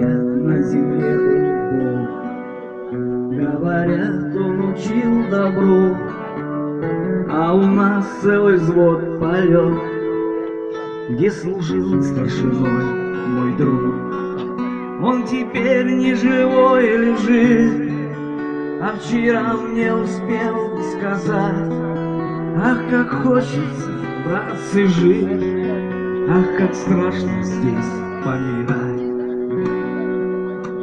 Говорят, на земле был Бог, Говорят, он учил добру, А у нас целый взвод полет, Где служил старшиной мой друг. Он теперь не живой лежит, А вчера мне успел сказать, Ах, как хочется, братцы, жить, Ах, как страшно здесь помирать.